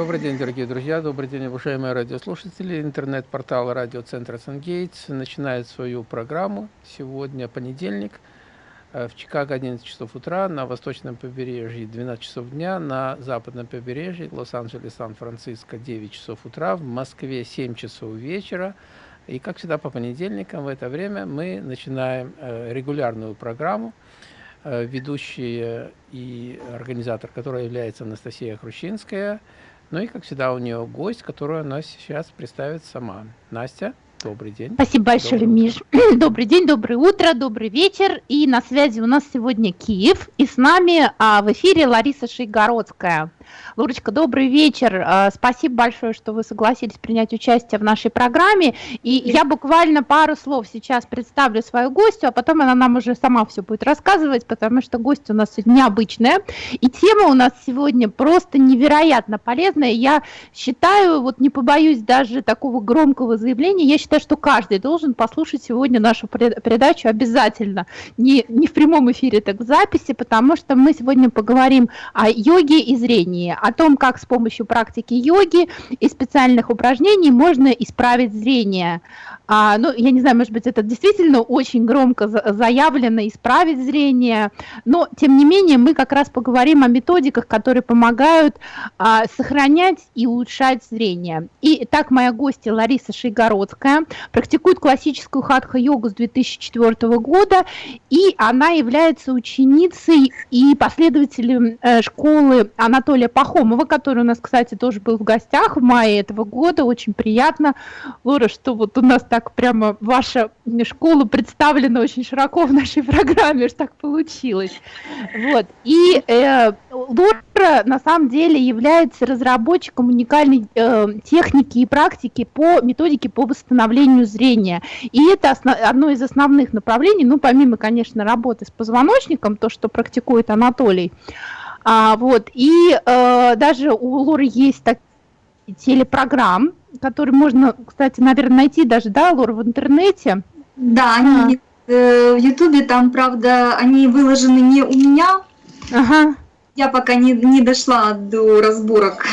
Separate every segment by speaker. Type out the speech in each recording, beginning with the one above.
Speaker 1: Добрый день, дорогие друзья, добрый день, уважаемые радиослушатели. Интернет-портал радиоцентра «Сангейтс» начинает свою программу. Сегодня понедельник, э, в Чикаго 11 часов утра, на восточном побережье 12 часов дня, на западном побережье Лос-Анджелес, Сан-Франциско 9 часов утра, в Москве 7 часов вечера. И, как всегда, по понедельникам в это время мы начинаем э, регулярную программу, э, ведущая и организатор, которая является Анастасия Хрущинская – ну и, как всегда, у нее гость, которую она сейчас представит сама. Настя. Добрый день.
Speaker 2: Спасибо большое, добрый Миш. Добрый день, доброе утро, добрый вечер. И на связи у нас сегодня Киев. И с нами а, в эфире Лариса Шейгородская. Лурочка, добрый вечер. А, спасибо большое, что вы согласились принять участие в нашей программе. И я буквально пару слов сейчас представлю свою гостью, а потом она нам уже сама все будет рассказывать, потому что гость у нас необычная. И тема у нас сегодня просто невероятно полезная. Я считаю, вот не побоюсь даже такого громкого заявления, я считаю, считаю, что каждый должен послушать сегодня нашу передачу обязательно. Не, не в прямом эфире, так в записи, потому что мы сегодня поговорим о йоге и зрении, о том, как с помощью практики йоги и специальных упражнений можно исправить зрение. А, ну, я не знаю, может быть, это действительно очень громко заявлено, исправить зрение, но, тем не менее, мы как раз поговорим о методиках, которые помогают а, сохранять и улучшать зрение. И так моя гостья Лариса Шейгородская практикует классическую хатха-йогу с 2004 года, и она является ученицей и последователем э, школы Анатолия Пахомова, который у нас, кстати, тоже был в гостях в мае этого года. Очень приятно, Лора, что вот у нас так прямо ваша школа представлена очень широко в нашей программе, что так получилось. Вот. И э, Лора на самом деле является разработчиком уникальной э, техники и практики по методике по восстановлению зрения. И это основ, одно из основных направлений, ну, помимо, конечно, работы с позвоночником, то, что практикует Анатолий, а, вот, и э, даже у Лоры есть так, телепрограмм, который можно, кстати, наверное, найти даже, да, Лор, в интернете.
Speaker 3: Да, они а. э, в Ютубе, там, правда, они выложены не у меня. Ага. Я пока не, не дошла до разборок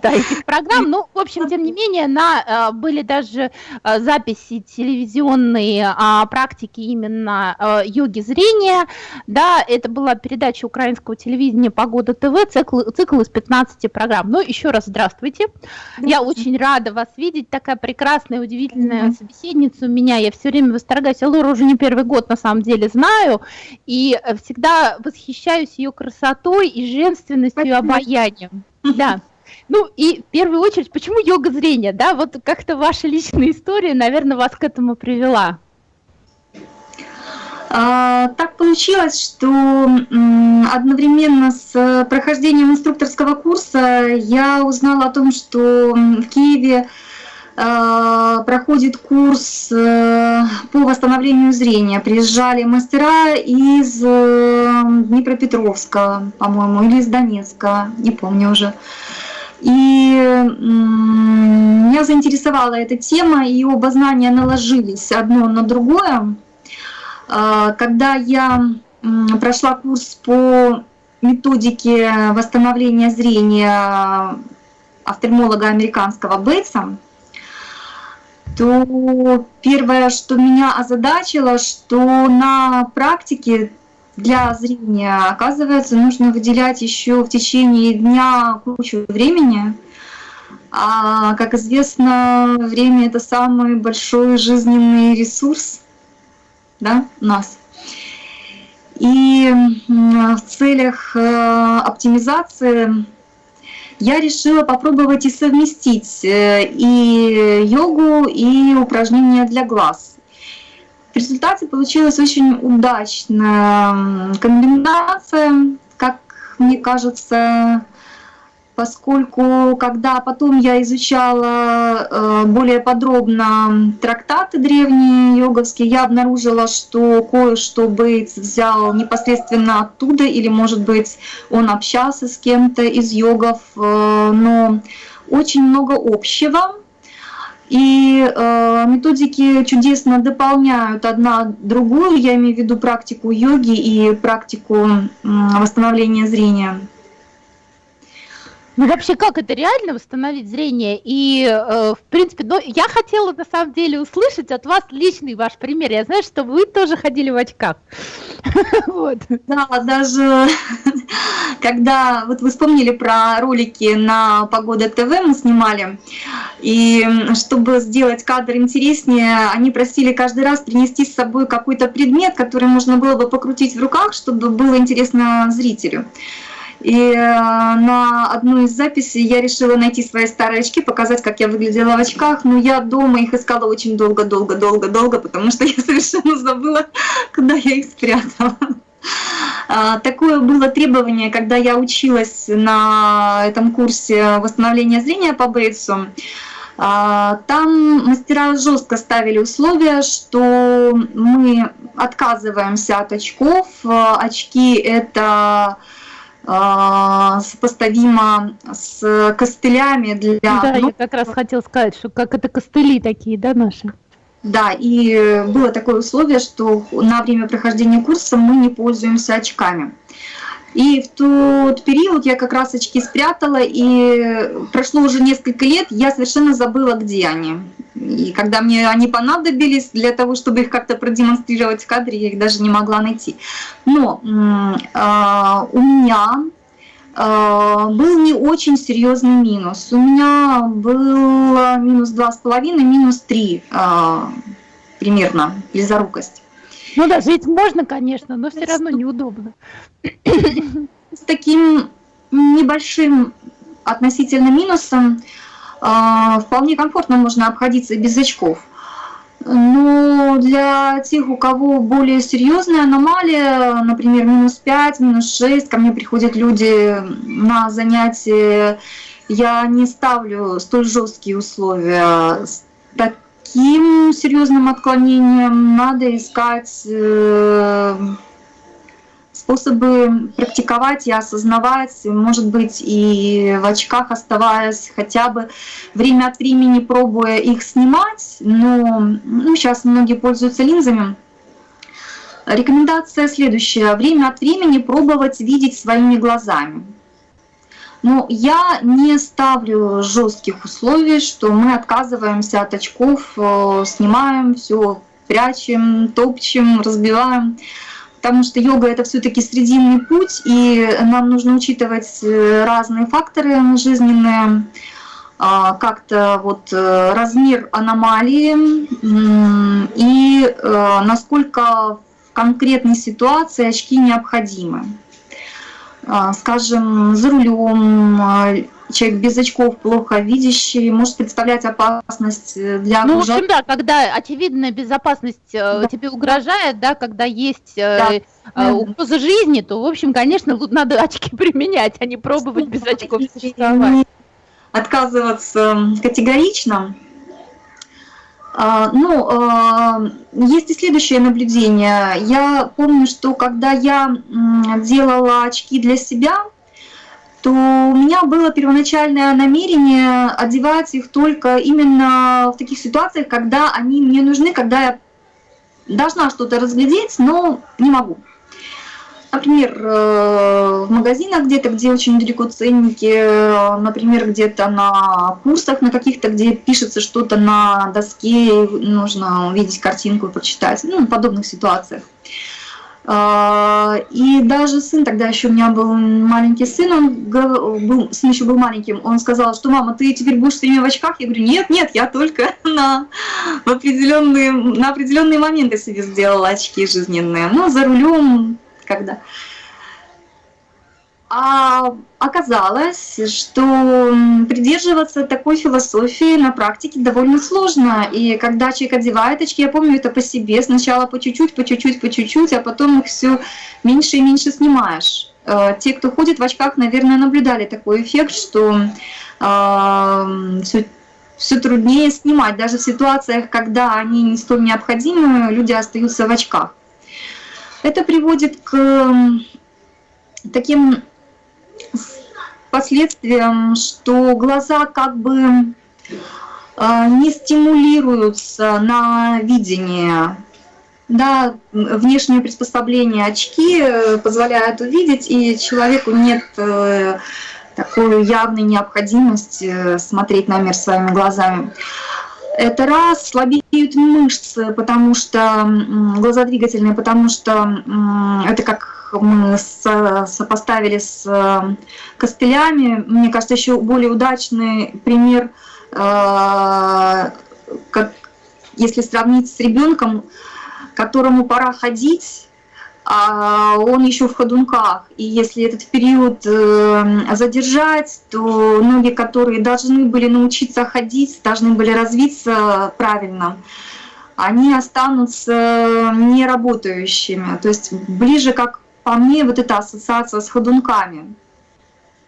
Speaker 2: да, этих программ. Ну, в общем, тем не менее, на, э, были даже э, записи телевизионные практики именно э, йоги зрения. Да, это была передача украинского телевидения «Погода ТВ», цикл, цикл из 15 программ. Ну, еще раз здравствуйте. Я очень рада вас видеть. Такая прекрасная, удивительная собеседница у меня. Я все время восторгаюсь. Я Лору уже не первый год, на самом деле, знаю. И всегда восхищаюсь ее красотой и женственностью, и обаянием. Да. Ну и в первую очередь, почему йога зрения, да? Вот как-то ваша личная история, наверное, вас к этому привела.
Speaker 3: А, так получилось, что одновременно с прохождением инструкторского курса я узнала о том, что в Киеве а, проходит курс э, по восстановлению зрения. Приезжали мастера из э, Днепропетровска, по-моему, или из Донецка, не помню уже. И меня заинтересовала эта тема, и оба знания наложились одно на другое. А, когда я прошла курс по методике восстановления зрения офтальмолога американского Бейтса, то первое, что меня озадачило, что на практике для зрения. Оказывается, нужно выделять еще в течение дня кучу времени. А, как известно, время это самый большой жизненный ресурс да, у нас. И в целях э, оптимизации я решила попробовать и совместить э, и йогу, и упражнения для глаз. В результате получилась очень удачная комбинация, как мне кажется, поскольку когда потом я изучала э, более подробно трактаты древние йоговские, я обнаружила, что кое-что Бейтс взял непосредственно оттуда, или, может быть, он общался с кем-то из йогов, э, но очень много общего. И э, методики чудесно дополняют одна другую, я имею в виду практику йоги и практику э, восстановления зрения.
Speaker 2: Ну вообще, как это реально восстановить зрение? И, э, в принципе, ну, я хотела на самом деле услышать от вас личный ваш пример. Я знаю, что вы тоже ходили в очках.
Speaker 3: Вот. Да, даже когда, вот вы вспомнили про ролики на Погода ТВ мы снимали, и чтобы сделать кадр интереснее, они просили каждый раз принести с собой какой-то предмет, который можно было бы покрутить в руках, чтобы было интересно зрителю. И э, на одну из записей я решила найти свои старые очки, показать, как я выглядела в очках, но я дома их искала очень долго-долго-долго-долго, потому что я совершенно забыла, куда я их спрятала. А, такое было требование, когда я училась на этом курсе восстановления зрения по Бейтсу. А, там мастера жестко ставили условия, что мы отказываемся от очков. Очки это сопоставимо с костылями для...
Speaker 2: Да, я как раз хотел сказать, что как это костыли такие, да, наши?
Speaker 3: Да, и было такое условие, что на время прохождения курса мы не пользуемся очками. И в тот период я как раз очки спрятала, и прошло уже несколько лет, я совершенно забыла, где они. И когда мне они понадобились для того, чтобы их как-то продемонстрировать в кадре, я их даже не могла найти. Но э, у меня э, был не очень серьезный минус. У меня был минус 2,5, минус 3 э, примерно близорукость.
Speaker 2: Ну да, жить можно, конечно, но все равно неудобно.
Speaker 3: С таким небольшим относительно минусом а, вполне комфортно можно обходиться без очков. Но для тех, у кого более серьезная аномалия, например, минус 5, минус 6, ко мне приходят люди на занятия, я не ставлю столь жесткие условия. С таким серьезным отклонением надо искать э, способы практиковать и осознавать, может быть, и в очках оставаясь, хотя бы время от времени пробуя их снимать, но ну, сейчас многие пользуются линзами. Рекомендация следующая. Время от времени пробовать видеть своими глазами. Но я не ставлю жестких условий, что мы отказываемся от очков, э, снимаем все, прячем, топчем, разбиваем потому что йога это все-таки срединный путь, и нам нужно учитывать э, разные факторы жизненные, а, как-то вот э, размер аномалии и э, насколько в конкретной ситуации очки необходимы. А, скажем, за рулем человек без очков, плохо видящий, может представлять опасность э, для
Speaker 2: Ну, в общем, да, когда очевидная безопасность э, да. тебе угрожает, да, когда есть э, да. угроза жизни, то, в общем, конечно, надо очки применять, а не пробовать без очков существовать.
Speaker 3: Отказываться категорично. А, ну, есть и следующее наблюдение. Я помню, что когда я делала очки для себя, то у меня было первоначальное намерение одевать их только именно в таких ситуациях, когда они мне нужны, когда я должна что-то разглядеть, но не могу. Например, э, в магазинах где-то, где очень далеко ценники, например, где-то на курсах на каких-то, где пишется что-то на доске, нужно увидеть картинку и прочитать, ну, в подобных ситуациях. А, и даже сын, тогда еще у меня был маленький сын, он был, сын еще был маленьким, он сказал, что мама, ты теперь будешь все время в очках? Я говорю, нет, нет, я только на, в определенные, на определенные моменты себе сделала очки жизненные. Ну, за рулем, когда. А оказалось, что придерживаться такой философии на практике довольно сложно. И когда человек одевает очки, я помню это по себе, сначала по чуть-чуть, по чуть-чуть, по чуть-чуть, а потом их все меньше и меньше снимаешь. Э, те, кто ходит в очках, наверное, наблюдали такой эффект, что э, все, все труднее снимать. Даже в ситуациях, когда они не столь необходимы, люди остаются в очках. Это приводит к таким последствиям, что глаза как бы э, не стимулируются на видение. Да, внешнее приспособление очки э, позволяют увидеть, и человеку нет э, такую явную необходимость э, смотреть на мир своими глазами. Это раз, слабеют мышцы, потому что глазодвигательные, потому что это как мы сопоставили с э, костылями. Мне кажется, еще более удачный пример, э, если сравнить с ребенком, которому пора ходить, он еще в ходунках. И если этот период э, задержать, то ноги, которые должны были научиться ходить, должны были развиться правильно, они останутся неработающими. То есть ближе, как по мне, вот эта ассоциация с ходунками.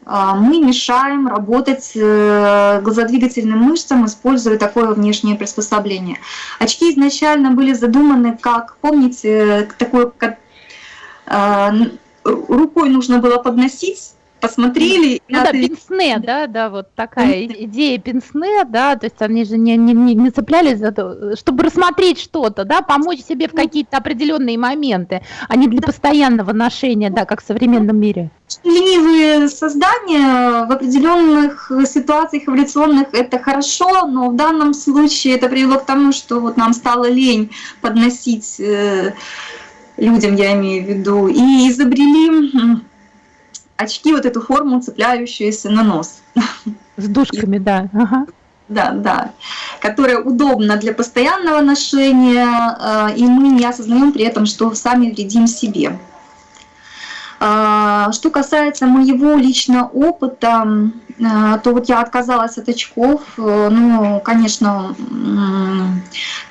Speaker 3: А, мы мешаем работать э, глазодвигательным мышцам, используя такое внешнее приспособление. Очки изначально были задуманы как, помните, такое а, рукой нужно было подносить, посмотрели.
Speaker 2: Ну да, пенсне, да, да, вот такая идея пенсне, да, то есть они же не, не, не цеплялись за то, чтобы рассмотреть что-то, да, помочь себе в какие-то определенные моменты, а не для постоянного ношения, да, как в современном мире.
Speaker 3: Ленивые создания в определенных ситуациях эволюционных это хорошо, но в данном случае это привело к тому, что вот нам стало лень подносить э, людям я имею в виду, и изобрели очки, вот эту форму, цепляющуюся на нос.
Speaker 2: С дужками, да. Ага.
Speaker 3: Да, да, которая удобна для постоянного ношения, э, и мы не осознаем при этом, что сами вредим себе. А, что касается моего личного опыта, то вот я отказалась от очков. Э, ну, конечно,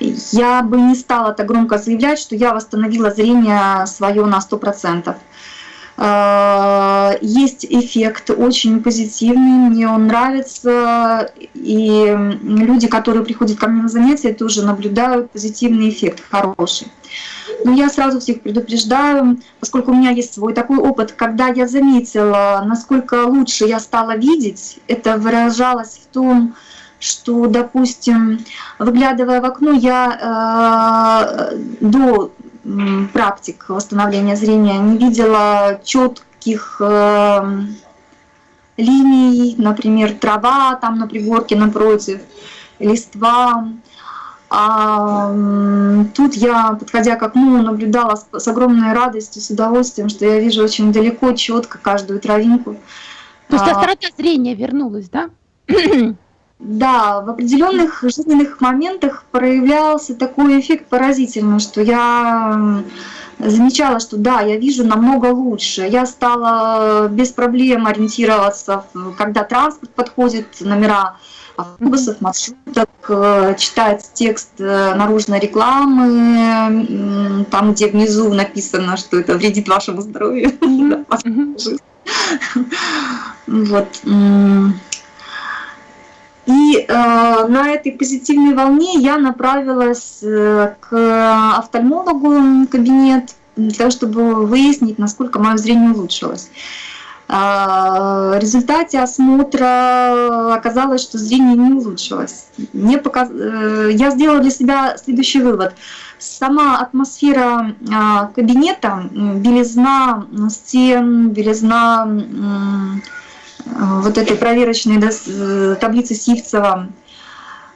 Speaker 3: я бы не стала так громко заявлять, что я восстановила зрение свое на 100%. А, есть эффект очень позитивный, мне он нравится, и люди, которые приходят ко мне на занятия, тоже наблюдают позитивный эффект, хороший. Но я сразу всех предупреждаю, поскольку у меня есть свой такой опыт, когда я заметила, насколько лучше я стала видеть, это выражалось в том, что, допустим, выглядывая в окно, я э, до практик восстановления зрения не видела четких э, линий, например, трава там на пригорке напротив, листва. А тут я, подходя к окну, наблюдала с, огромной радостью, с удовольствием, что я вижу очень далеко, четко каждую травинку.
Speaker 2: То есть а, острота зрения вернулась, да?
Speaker 3: Да, в определенных жизненных моментах проявлялся такой эффект поразительный, что я замечала, что да, я вижу намного лучше. Я стала без проблем ориентироваться, когда транспорт подходит, номера автобусов, маршруток, э, читать текст э, наружной рекламы, там, где внизу написано, что это вредит вашему здоровью. Вот. И э, на этой позитивной волне я направилась э, к офтальмологу в кабинет для того, чтобы выяснить, насколько мое зрение улучшилось. Э, в результате осмотра оказалось, что зрение не улучшилось. Мне показ... Э, я сделала для себя следующий вывод. Сама атмосфера э, кабинета, белизна стен, белизна вот этой проверочной э, таблицы Сивцева, а,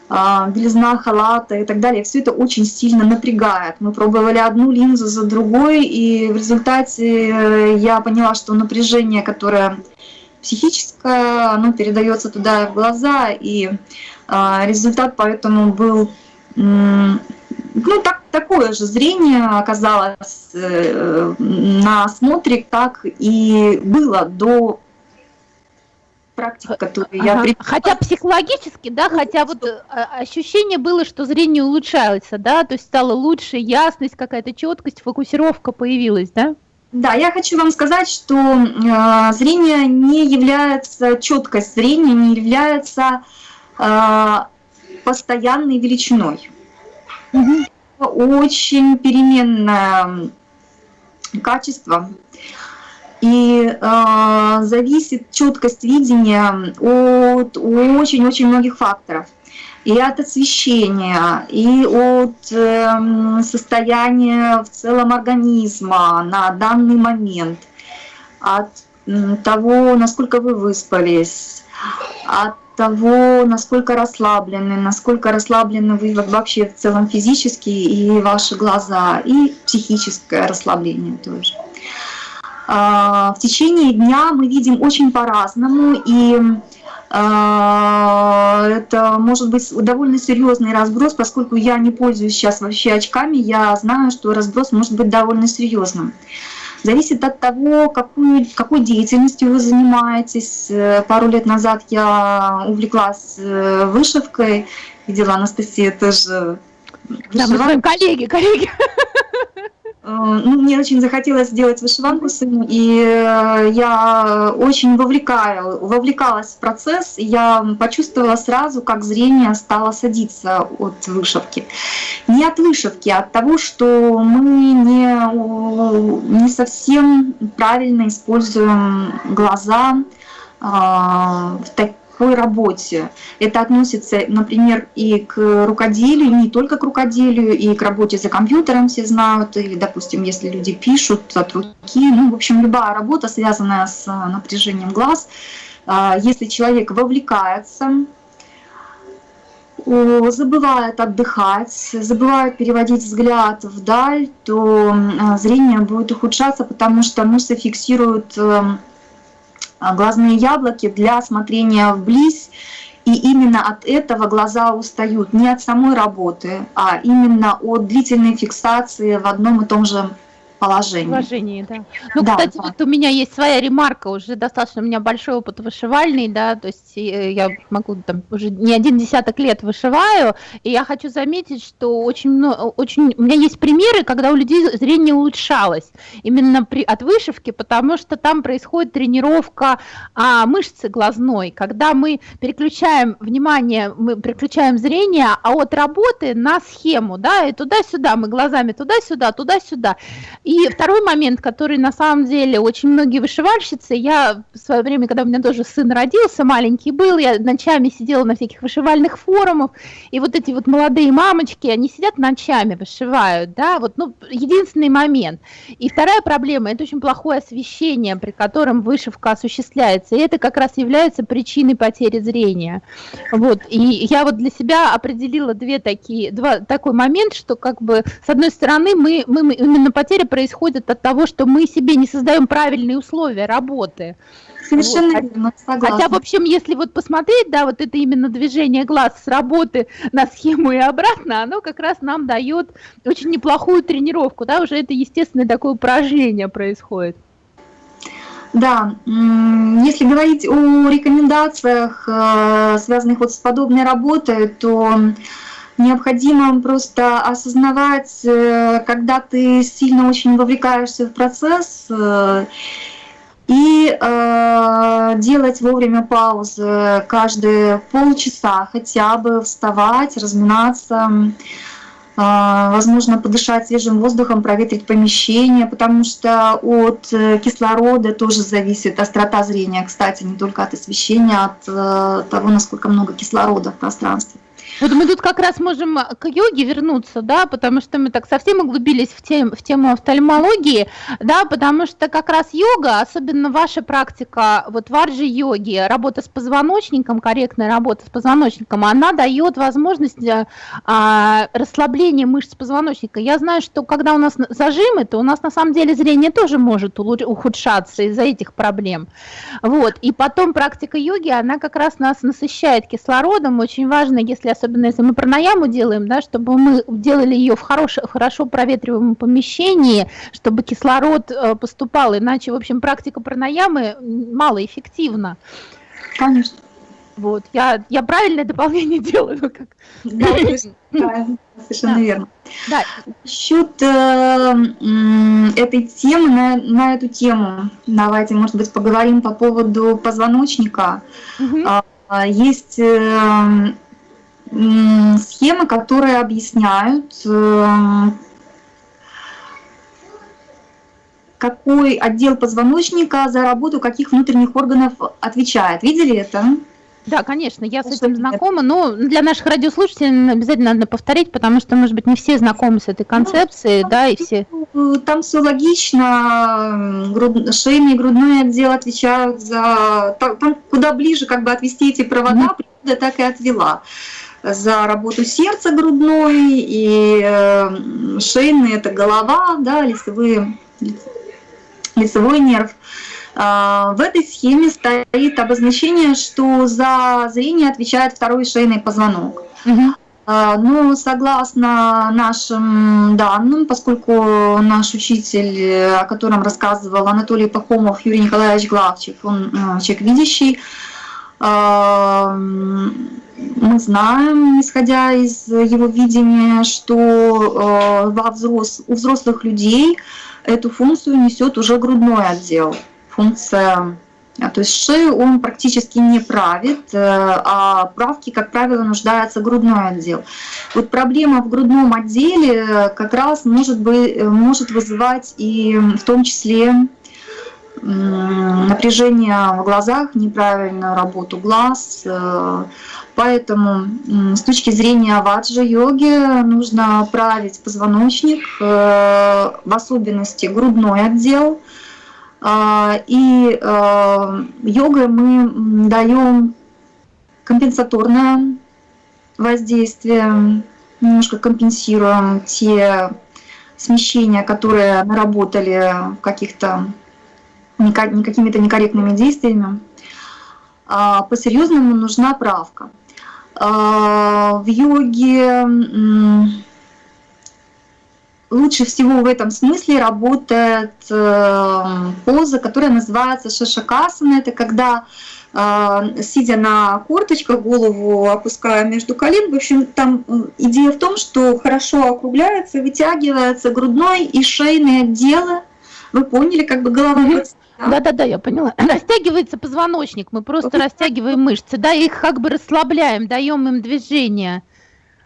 Speaker 3: белизна халата и так далее, все это очень сильно напрягает. Мы пробовали одну линзу за другой, и в результате э, я поняла, что напряжение, которое психическое, оно передается туда в глаза, и а, результат поэтому был ну, так, такое же зрение оказалось э, на осмотре, как и было до
Speaker 2: практик, которые ага. я... Хотя психологически, да, хотя вот э, ощущение было, что зрение улучшается, да, то есть стало лучше, ясность какая-то, четкость, фокусировка появилась, да?
Speaker 3: Да, я хочу вам сказать, что э, зрение не является, четкость зрения не является э, постоянной величиной. Угу. Очень переменное качество. И э, зависит четкость видения от очень-очень многих факторов. И от освещения, и от э, состояния в целом организма на данный момент, от того, насколько вы выспались, от того, насколько расслаблены, насколько расслаблены вы вообще в целом физически и ваши глаза, и психическое расслабление тоже. А, в течение дня мы видим очень по-разному, и а, это может быть довольно серьезный разброс, поскольку я не пользуюсь сейчас вообще очками, я знаю, что разброс может быть довольно серьезным. Зависит от того, какую, какой деятельностью вы занимаетесь. Пару лет назад я увлеклась э, вышивкой, видела Анастасия тоже.
Speaker 2: Да, мы с вами коллеги, коллеги.
Speaker 3: Э, ну, мне очень захотелось сделать вышиванку сыну, и э, я очень вовлекаю, вовлекалась в процесс, и я почувствовала сразу, как зрение стало садиться от вышивки. Не от вышивки, а от того, что мы не, не совсем правильно используем глаза а, в таких такой работе. Это относится, например, и к рукоделию, не только к рукоделию, и к работе за компьютером все знают, или, допустим, если люди пишут от руки, ну, в общем, любая работа, связанная с напряжением глаз, а, если человек вовлекается, забывает отдыхать, забывает переводить взгляд вдаль, то зрение будет ухудшаться, потому что мышцы фиксируют эм, а, глазные яблоки для смотрения вблизь, и именно от этого глаза устают, не от самой работы, а именно от длительной фиксации в одном и том же положении.
Speaker 2: Положении, да. Ну, да, кстати, да. вот у меня есть своя ремарка, уже достаточно у меня большой опыт вышивальный, да, то есть э, я могу там уже не один десяток лет вышиваю, и я хочу заметить, что очень много, очень, у меня есть примеры, когда у людей зрение улучшалось именно при, от вышивки, потому что там происходит тренировка а, мышцы глазной, когда мы переключаем внимание, мы переключаем зрение, а от работы на схему, да, и туда-сюда, мы глазами туда-сюда, туда-сюда, и второй момент, который на самом деле очень многие вышивальщицы, я в свое время, когда у меня тоже сын родился, маленький был, я ночами сидела на всяких вышивальных форумах, и вот эти вот молодые мамочки, они сидят ночами, вышивают, да, вот, ну, единственный момент. И вторая проблема, это очень плохое освещение, при котором вышивка осуществляется, и это как раз является причиной потери зрения. Вот, и я вот для себя определила две такие, два, такой момент, что как бы, с одной стороны, мы, мы именно потеря происходит от того, что мы себе не создаем правильные условия работы.
Speaker 3: Совершенно вот. верно,
Speaker 2: согласна. Хотя, в общем, если вот посмотреть, да, вот это именно движение глаз с работы на схему и обратно, оно как раз нам дает очень неплохую тренировку, да, уже это естественное такое упражнение происходит.
Speaker 3: Да, если говорить о рекомендациях, э, связанных вот с подобной работой, то необходимо просто осознавать, э, когда ты сильно очень вовлекаешься в процесс, э, и э, делать вовремя паузы каждые полчаса хотя бы, вставать, разминаться, э, возможно, подышать свежим воздухом, проветрить помещение, потому что от э, кислорода тоже зависит острота зрения, кстати, не только от освещения, а от э, того, насколько много кислорода в пространстве.
Speaker 2: Вот мы тут как раз можем к йоге вернуться, да, потому что мы так совсем углубились в, тем, в тему офтальмологии, да, потому что как раз йога, особенно ваша практика, вот варджи-йоги, работа с позвоночником, корректная работа с позвоночником, она дает возможность а, расслабления мышц позвоночника. Я знаю, что когда у нас зажимы, то у нас на самом деле зрение тоже может ухудшаться из-за этих проблем. Вот, и потом практика йоги, она как раз нас насыщает кислородом, очень важно, если особенно особенно если мы пранаяму делаем, да, чтобы мы делали ее в хорош, хорошо проветриваемом помещении, чтобы кислород э, поступал, иначе, в общем, практика пранаямы малоэффективна.
Speaker 3: Конечно.
Speaker 2: Вот, я, я правильное дополнение делаю. Как...
Speaker 3: Да, совершенно да. верно. Да. Насчет э, этой темы, на, на эту тему, давайте, может быть, поговорим по поводу позвоночника. Угу. Есть э, схемы, которые объясняют, э, какой отдел позвоночника за работу каких внутренних органов отвечает. Видели это?
Speaker 2: Да, конечно, я с этим знакома, но для наших радиослушателей обязательно надо повторить, потому что, может быть, не все знакомы с этой концепцией, ну, да, и все...
Speaker 3: там все логично. Груд... Шейный и грудной отдел отвечают за... Там, куда ближе как бы отвести эти провода, природа так и отвела. За работу сердца грудной и э, шейный – это голова, да, лицевые, лицевой нерв. А, в этой схеме стоит обозначение, что за зрение отвечает второй шейный позвонок. Угу. А, ну, согласно нашим данным, поскольку наш учитель, о котором рассказывал Анатолий Пахомов, Юрий Николаевич Главчев, он э, человек видящий, а, мы знаем, исходя из его видения, что э, во взрос... у взрослых людей эту функцию несет уже грудной отдел. Функция а, то есть шею он практически не правит, э, а правки, как правило, нуждается грудной отдел. Вот проблема в грудном отделе как раз может, быть, может вызывать и в том числе напряжение в глазах, неправильную работу глаз. Э, поэтому с точки зрения ваджа-йоги нужно править позвоночник, э, в особенности грудной отдел – а, и а, йогой мы даем компенсаторное воздействие, немножко компенсируем те смещения, которые наработали каких-то какими-то некорректными действиями. А, по-серьезному нужна правка. В йоге лучше всего в этом смысле работает э, поза, которая называется шашакасана. Это когда э, сидя на корточках, голову опуская между колен. В общем, там э, идея в том, что хорошо округляется, вытягивается грудной и шейные отделы. Вы поняли, как бы голова
Speaker 2: да-да-да, я поняла. Растягивается позвоночник, мы просто растягиваем мышцы, да, их как бы расслабляем, даем им движение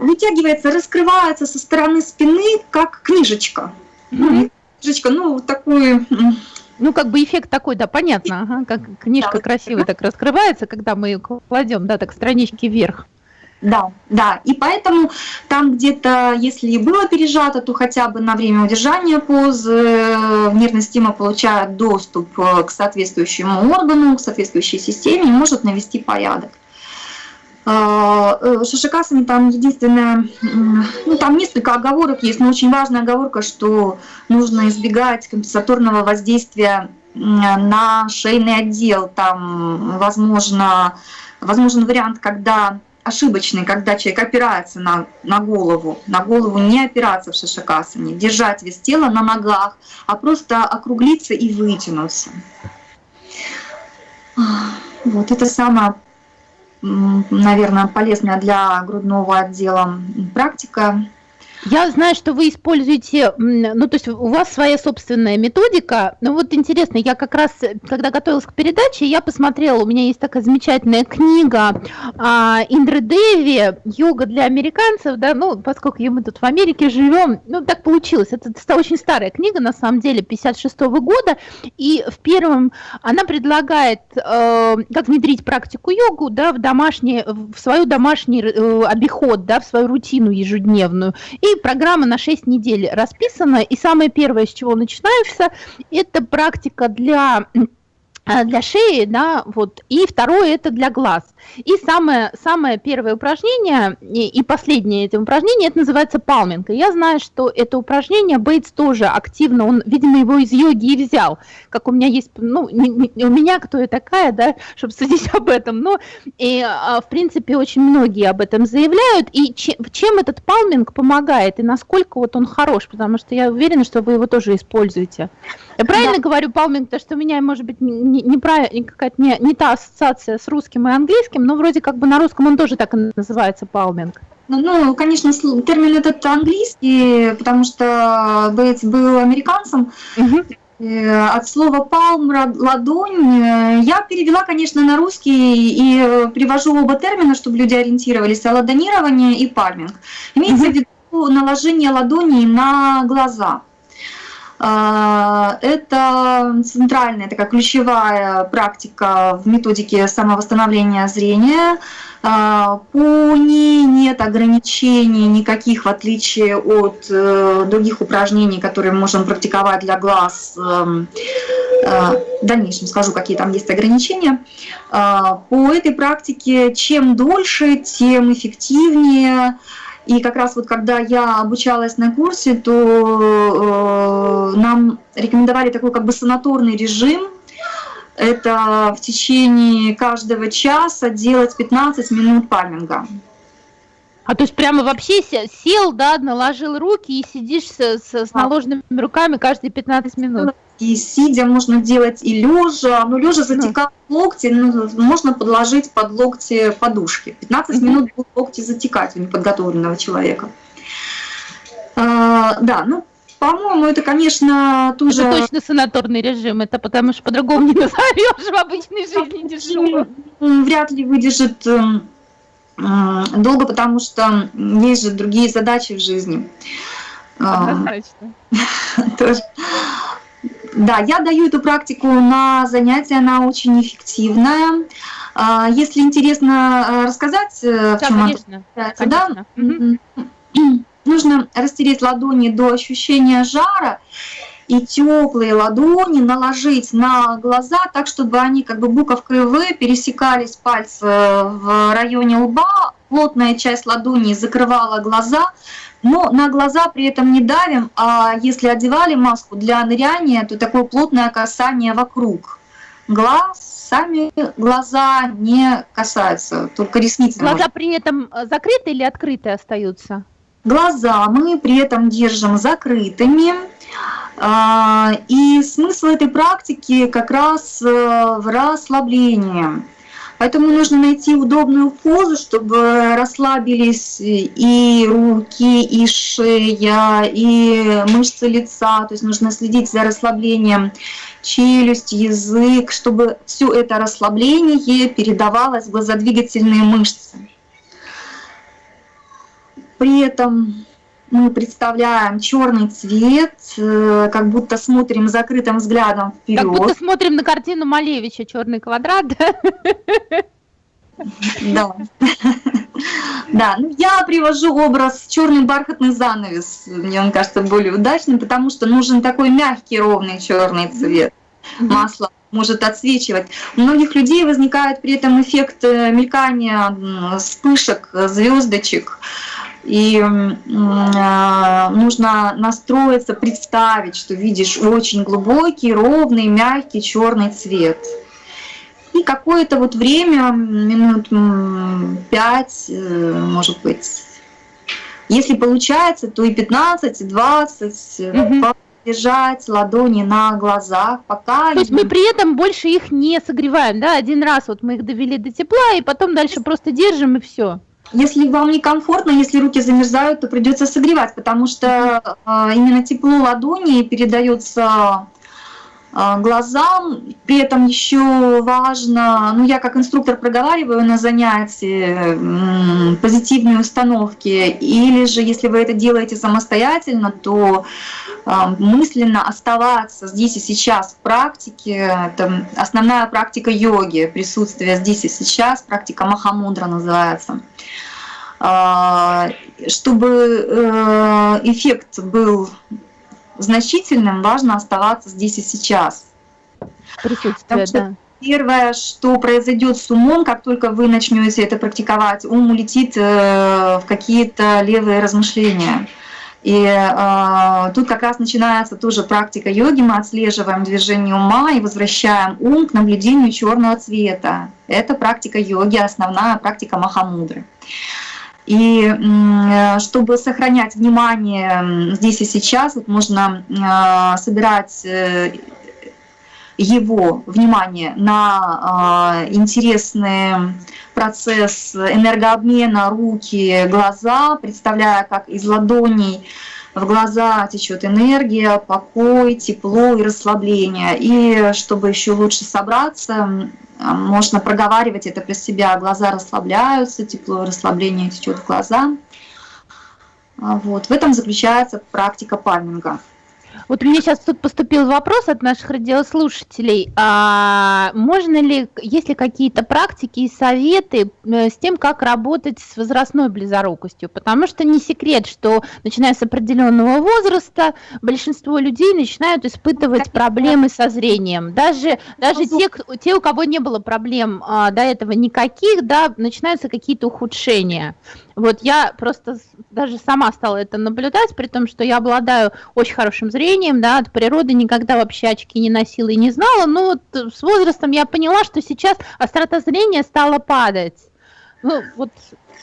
Speaker 3: вытягивается, раскрывается со стороны спины, как книжечка. Mm-hmm. Книжечка, ну, такой...
Speaker 2: Ну, как бы эффект такой, да, понятно, ага, как книжка да, красиво так раскрывается, когда мы ее кладем, да, так странички вверх.
Speaker 3: Да, да, и поэтому там где-то, если и было пережато, то хотя бы на время удержания позы э, нервная система получает доступ э, к соответствующему органу, к соответствующей системе и может навести порядок. Э, Шишикасами там единственное, ну там несколько оговорок есть, но очень важная оговорка, что нужно избегать компенсаторного воздействия на шейный отдел. Там возможно, возможен вариант, когда ошибочный, когда человек опирается на, на голову, на голову не опираться в шишакасане, держать вес тела на ногах, а просто округлиться и вытянуться. Вот это самое наверное, полезная для грудного отдела практика.
Speaker 2: Я знаю, что вы используете, ну, то есть у вас своя собственная методика. Ну, вот интересно, я как раз, когда готовилась к передаче, я посмотрела, у меня есть такая замечательная книга а, Индры Деви «Йога для американцев», да, ну, поскольку мы тут в Америке живем, ну, так получилось. Это, это очень старая книга, на самом деле, 56 -го года, и в первом она предлагает, э, как внедрить практику йогу, да, в домашний, в свою домашний э, обиход, да, в свою рутину ежедневную. И программа на 6 недель расписана, и самое первое, с чего начинается, это практика для для шеи, да, вот, и второе это для глаз. И самое, самое первое упражнение, и, и последнее это упражнение, это называется палминг. И я знаю, что это упражнение Бейтс тоже активно, он, видимо, его из йоги и взял, как у меня есть, ну, не, не, у меня кто я такая, да, чтобы судить об этом, но, и, а, в принципе, очень многие об этом заявляют, и чем, чем этот палминг помогает, и насколько вот он хорош, потому что я уверена, что вы его тоже используете. Я правильно да. говорю палминг, то что у меня, может быть, не, не, не какая-то не, не та ассоциация с русским и английским, но вроде как бы на русском он тоже так и называется палминг.
Speaker 3: Ну, ну, конечно, термин этот английский, потому что Бейтс был американцем. Угу. От слова палм, ладонь. Я перевела, конечно, на русский и привожу оба термина, чтобы люди ориентировались. Ладонирование и пальминг. Имеется угу. в виду наложение ладоней на глаза. А, это центральная такая ключевая практика в методике самовосстановления зрения. А, по ней нет ограничений никаких, в отличие от э, других упражнений, которые мы можем практиковать для глаз. Эм, э, в дальнейшем скажу, какие там есть ограничения. А, по этой практике чем дольше, тем эффективнее и как раз вот когда я обучалась на курсе, то э, нам рекомендовали такой как бы санаторный режим. Это в течение каждого часа делать 15 минут пальминга.
Speaker 2: А то есть прямо вообще сел, да, наложил руки и сидишь с, с, с наложенными руками каждые 15 минут?
Speaker 3: И сидя можно делать и лежа, но лежа затекают ну. локти, ну, можно подложить под локти подушки. 15 mm-hmm. минут будут локти затекать у неподготовленного человека. А, да, ну, по-моему, это, конечно, тоже...
Speaker 2: Это точно санаторный режим, это потому что по-другому не назовешь в обычной жизни дешево.
Speaker 3: Вряд ли выдержит эм, долго, потому что есть же другие задачи в жизни.
Speaker 2: Однозначно.
Speaker 3: Тоже. Да, я даю эту практику на занятия, она очень эффективная. А, если интересно э, рассказать,
Speaker 2: э, в чем конечно, она
Speaker 3: да? Угу. нужно растереть ладони до ощущения жара и теплые ладони наложить на глаза так, чтобы они как бы буковкой В пересекались пальцы в районе лба, плотная часть ладони закрывала глаза, но на глаза при этом не давим, а если одевали маску для ныряния, то такое плотное касание вокруг глаз, сами глаза не касаются, только ресницы.
Speaker 2: Глаза может. при этом э, закрыты или открыты остаются?
Speaker 3: Глаза мы при этом держим закрытыми. А, и смысл этой практики как раз э, в расслаблении. Поэтому нужно найти удобную позу, чтобы расслабились и руки, и шея, и мышцы лица. То есть нужно следить за расслаблением челюсть, язык, чтобы все это расслабление передавалось в глазодвигательные мышцы. При этом мы представляем черный цвет, э, как будто смотрим закрытым взглядом вперед.
Speaker 2: Как будто смотрим на картину Малевича «Черный квадрат».
Speaker 3: Да. Да, ну я привожу образ черный бархатный занавес. Мне он кажется более удачным, потому что нужен такой мягкий ровный черный цвет. Масло может отсвечивать. У многих людей возникает при этом эффект э, мелькания вспышек, звездочек и э, нужно настроиться, представить, что видишь очень глубокий, ровный, мягкий черный цвет. И какое-то вот время, минут пять, э, может быть, если получается, то и 15, и 20, угу. держать ладони на глазах, пока...
Speaker 2: То есть мы при этом больше их не согреваем, да? Один раз вот мы их довели до тепла, и потом дальше просто держим, и все.
Speaker 3: Если вам некомфортно, если руки замерзают, то придется согревать, потому что э, именно тепло ладони передается глазам. При этом еще важно, ну я как инструктор проговариваю на занятии позитивные установки, или же если вы это делаете самостоятельно, то э, мысленно оставаться здесь и сейчас в практике. Это основная практика йоги, присутствие здесь и сейчас, практика Махамудра называется. А, чтобы э, эффект был значительным, важно оставаться здесь и сейчас.
Speaker 2: Присутствие, да.
Speaker 3: Первое, что произойдет с умом, как только вы начнете это практиковать, ум улетит э, в какие-то левые размышления. И э, тут как раз начинается тоже практика йоги. Мы отслеживаем движение ума и возвращаем ум к наблюдению черного цвета. Это практика йоги, основная практика Махамудры. И чтобы сохранять внимание здесь и сейчас, вот можно э, собирать э, его внимание на интересный процесс энергообмена руки, глаза, представляя, как из ладоней в глаза течет энергия, покой, тепло и расслабление. И чтобы еще лучше собраться, можно проговаривать это про себя. Глаза расслабляются, тепло расслабление течет в глаза. Вот. В этом заключается практика пальминга.
Speaker 2: Вот у меня сейчас тут поступил вопрос от наших радиослушателей. А можно ли, есть ли какие-то практики и советы э, с тем, как работать с возрастной близорукостью? Потому что не секрет, что начиная с определенного возраста большинство людей начинают испытывать проблемы со зрением. Даже, даже те, те, у кого не было проблем а, до этого никаких, да, начинаются какие-то ухудшения. Вот я просто даже сама стала это наблюдать, при том, что я обладаю очень хорошим зрением, да, от природы никогда вообще очки не носила и не знала, но вот с возрастом я поняла, что сейчас острота зрения стала падать. Ну, вот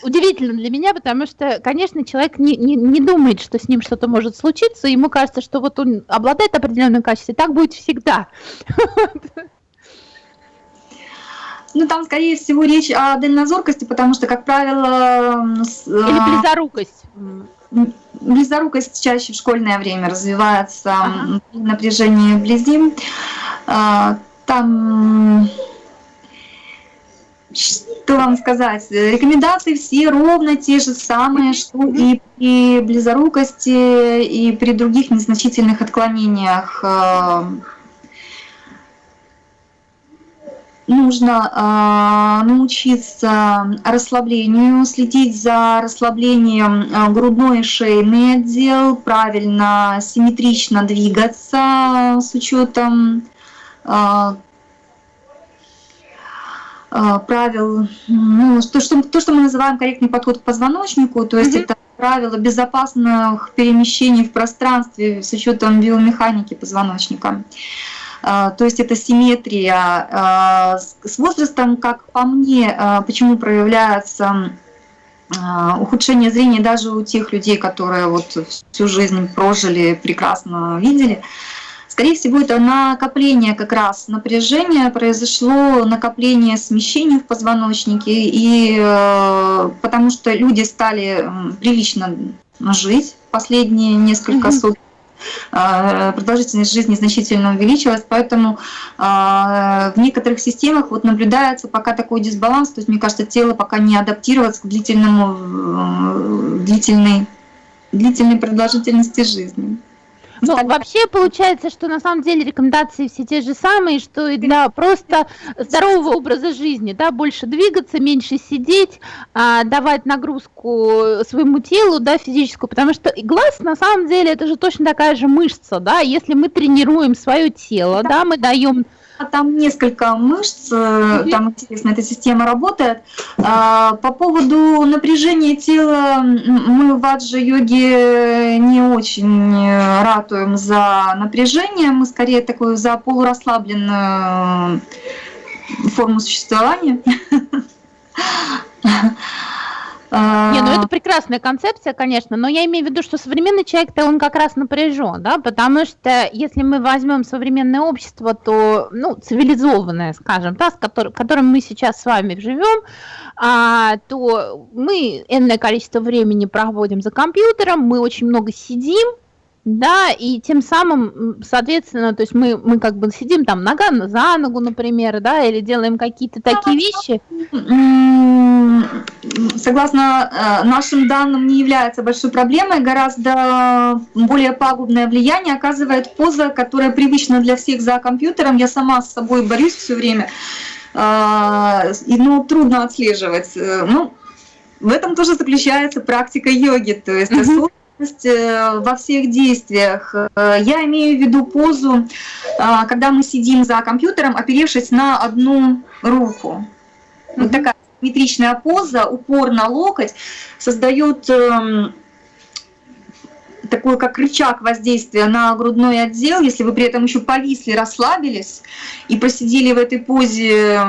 Speaker 2: удивительно для меня, потому что, конечно, человек не, не, не думает, что с ним что-то может случиться, ему кажется, что вот он обладает определенным качеством, и так будет всегда.
Speaker 3: Ну, там, скорее всего, речь о дальнозоркости, потому что, как правило...
Speaker 2: Или а, близорукость.
Speaker 3: Близорукость чаще в школьное время развивается ага. напряжение вблизи. А, там что вам сказать, рекомендации все ровно те же самые, что и при близорукости, и при других незначительных отклонениях а, нужно э, научиться расслаблению, следить за расслаблением э, грудной и шейный отдел, правильно, симметрично двигаться с учетом э, правил, ну, то, что, то, что мы называем корректный подход к позвоночнику, то есть mm -hmm. это правила безопасных перемещений в пространстве с учетом биомеханики позвоночника. А, то есть это симметрия. А, с возрастом, как по мне, а, почему проявляется ухудшение зрения даже у тех людей, которые вот всю жизнь прожили, прекрасно видели, Скорее всего, это накопление как раз напряжения, произошло накопление смещений в позвоночнике, и э, потому что люди стали прилично жить последние несколько сот а, продолжительность жизни значительно увеличилась, поэтому а, в некоторых системах вот наблюдается пока такой дисбаланс, то есть мне кажется, тело пока не адаптировалось к длительному, длительной, длительной продолжительности жизни.
Speaker 2: Ну, вообще получается, что на самом деле рекомендации все те же самые, что и для просто здорового образа жизни, да, больше двигаться, меньше сидеть, а, давать нагрузку своему телу, да, физическую, потому что глаз на самом деле это же точно такая же мышца, да, если мы тренируем свое тело, да, мы даем
Speaker 3: а там несколько мышц, э, там интересно, эта система работает. А, по поводу напряжения тела, мы в аджа-йоге не очень ратуем за напряжение, мы скорее такую за полурасслабленную форму существования.
Speaker 2: Не, ну это прекрасная концепция, конечно, но я имею в виду, что современный человек-то он как раз напряжен, да, потому что если мы возьмем современное общество, то, ну, цивилизованное, скажем, да, с которым, в котором мы сейчас с вами живем, а, то мы энное количество времени проводим за компьютером, мы очень много сидим, да, и тем самым, соответственно, то есть мы, мы как бы сидим там нога за ногу, например, да, или делаем какие-то такие вещи.
Speaker 3: Согласно э, нашим данным, не является большой проблемой, гораздо более пагубное влияние оказывает поза, которая привычна для всех за компьютером. Я сама с собой борюсь все время, э, ну, трудно отслеживать. Э, ну, в этом тоже заключается практика йоги, то есть mm -hmm во всех действиях. Э, я имею в виду позу, э, когда мы сидим за компьютером, оперевшись на одну руку. Вот такая симметричная поза, упор на локоть, создает эм, такой как рычаг воздействия на грудной отдел, если вы при этом еще повисли, расслабились и посидели в этой позе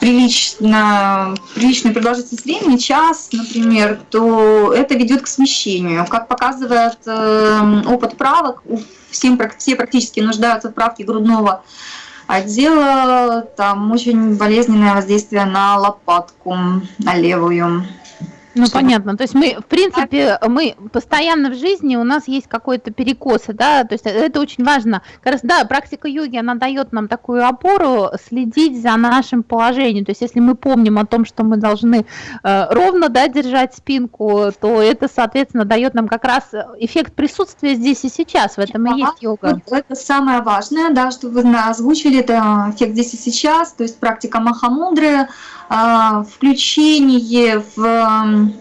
Speaker 3: прилично, приличную продолжительность времени, час, например, то это ведет к смещению. Как показывает э, опыт правок, всем, все практически нуждаются в правке грудного отдела, там очень болезненное воздействие на лопатку, на левую.
Speaker 2: Ну, понятно. То есть мы, в принципе, мы постоянно в жизни, у нас есть какой-то перекос, да, то есть это очень важно. Как раз, да, практика йоги, она дает нам такую опору следить за нашим положением. То есть если мы помним о том, что мы должны э, ровно, да, держать спинку, то это, соответственно, дает нам как раз эффект присутствия здесь и сейчас. В этом и есть йога.
Speaker 3: Вот это самое важное, да, что вы озвучили, это эффект здесь и сейчас, то есть практика Махамудры, а, включение в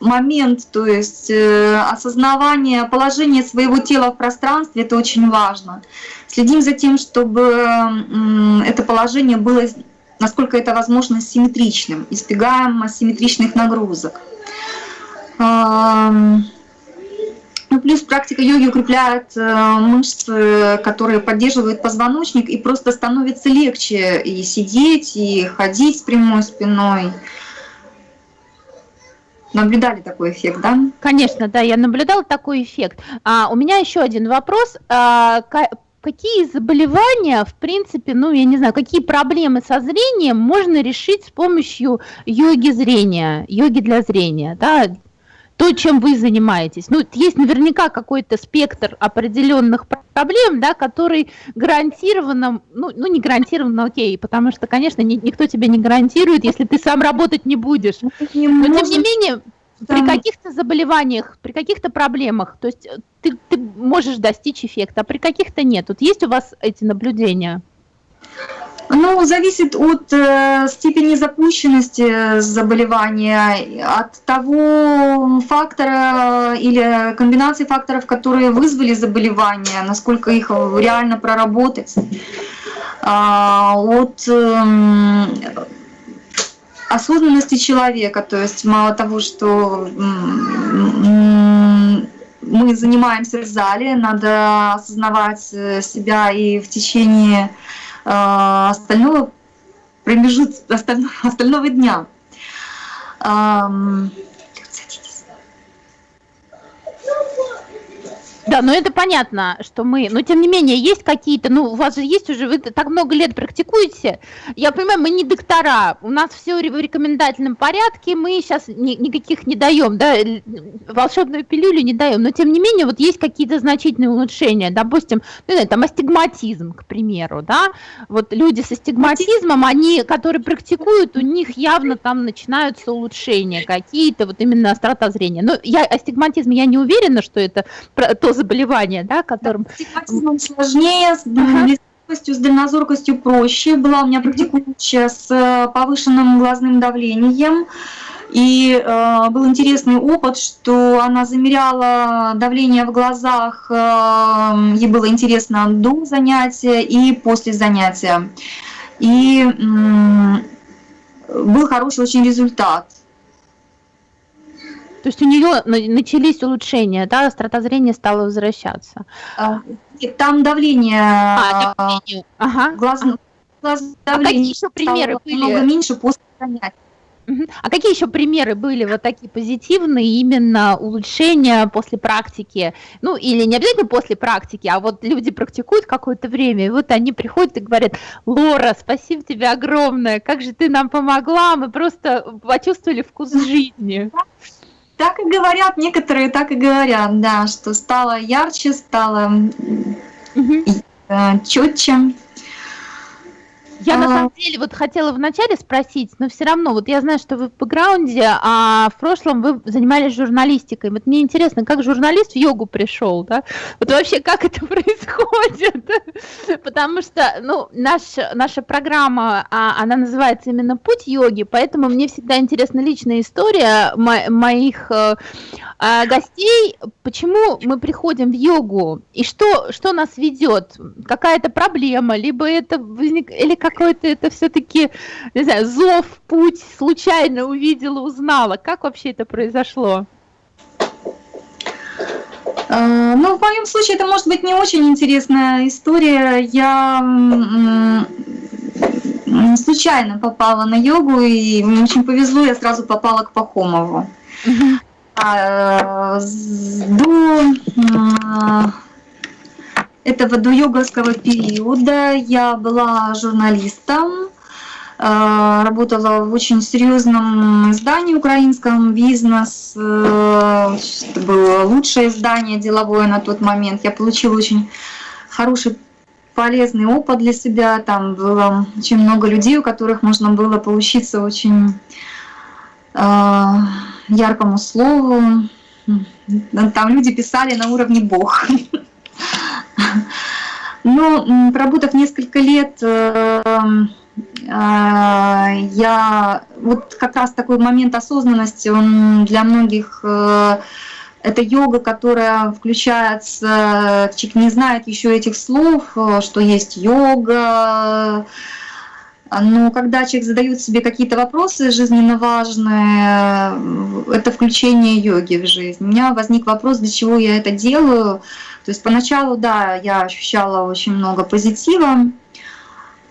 Speaker 3: момент, то есть э, осознавание положения своего тела в пространстве, это очень важно. Следим за тем, чтобы это положение было, насколько это возможно, симметричным, избегаем асимметричных нагрузок. Ну, плюс практика йоги укрепляет э, мышцы, которые поддерживают позвоночник, и просто становится легче и сидеть, и ходить с прямой спиной. Наблюдали такой эффект, да?
Speaker 2: Конечно, да, я наблюдала такой эффект. А, у меня еще один вопрос. А, какие заболевания, в принципе, ну, я не знаю, какие проблемы со зрением можно решить с помощью йоги зрения, йоги для зрения, да? То, чем вы занимаетесь. Ну, есть наверняка какой-то спектр определенных проблем, да, который гарантированно, ну, ну не гарантированно, окей, потому что, конечно, ни, никто тебе не гарантирует, если ты сам работать не будешь. Но, тем не менее, при каких-то заболеваниях, при каких-то проблемах, то есть ты, ты можешь достичь эффекта, а при каких-то нет. Вот есть у вас эти наблюдения?
Speaker 3: Ну, зависит от э, степени запущенности заболевания, от того фактора или комбинации факторов, которые вызвали заболевание, насколько их реально проработать, э, от э, осознанности человека, то есть мало того, что мы занимаемся в зале, надо осознавать себя и в течение остального промежутка, остального, остального дня.
Speaker 2: Да, но это понятно, что мы, но тем не менее, есть какие-то, ну, у вас же есть уже, вы так много лет практикуете, я понимаю, мы не доктора, у нас все в рекомендательном порядке, мы сейчас ни, никаких не даем, да, волшебную пилюлю не даем, но тем не менее, вот есть какие-то значительные улучшения, допустим, ну, знаю, там астигматизм, к примеру, да, вот люди с астигматизмом, они, которые практикуют, у них явно там начинаются улучшения какие-то, вот именно острота зрения, но я, астигматизм, я не уверена, что это то заболевание, да, которым...
Speaker 3: Да, сложнее, с близкостью, с дальнозоркостью проще. Была у меня практикующая с э, повышенным глазным давлением. И э, был интересный опыт, что она замеряла давление в глазах, э, ей было интересно до занятия и после занятия. И э, был хороший очень результат.
Speaker 2: То есть у нее начались улучшения, да, острота зрения стала возвращаться.
Speaker 3: А, там давление, а, давление. Ага. глаз, глаз
Speaker 2: давление а какие еще примеры были?
Speaker 3: Много меньше после занятий.
Speaker 2: А какие еще примеры были вот такие позитивные именно улучшения после практики? Ну, или не обязательно после практики, а вот люди практикуют какое-то время, и вот они приходят и говорят, Лора, спасибо тебе огромное, как же ты нам помогла, мы просто почувствовали вкус жизни.
Speaker 3: Так и говорят, некоторые так и говорят, да, что стало ярче, стало угу. четче.
Speaker 2: Я на самом деле вот хотела вначале спросить, но все равно, вот я знаю, что вы в бэкграунде, а в прошлом вы занимались журналистикой. Вот мне интересно, как журналист в йогу пришел, да? Вот вообще, как это происходит? Потому что, ну, наш, наша программа, а, она называется именно «Путь йоги», поэтому мне всегда интересна личная история мо моих э, э, гостей, почему мы приходим в йогу, и что, что нас ведет? Какая-то проблема, либо это возник... или как какой-то это все-таки, не знаю, зов, путь, случайно увидела, узнала? Как вообще это произошло?
Speaker 3: Э, ну, в моем случае это может быть не очень интересная история. Я случайно попала на йогу, и мне очень повезло, я сразу попала к Пахомову. А, до этого до йоговского периода я была журналистом, работала в очень серьезном издании украинском «Бизнес». Это было лучшее издание деловое на тот момент. Я получила очень хороший полезный опыт для себя. Там было очень много людей, у которых можно было поучиться очень яркому слову. Там люди писали на уровне Бог. Но проработав несколько лет, э, э, я вот как раз такой момент осознанности, он для многих э, это йога, которая включается, человек не знает еще этих слов, что есть йога, но когда человек задает себе какие-то вопросы жизненно важные, это включение йоги в жизнь. У меня возник вопрос, для чего я это делаю. То есть поначалу, да, я ощущала очень много позитива,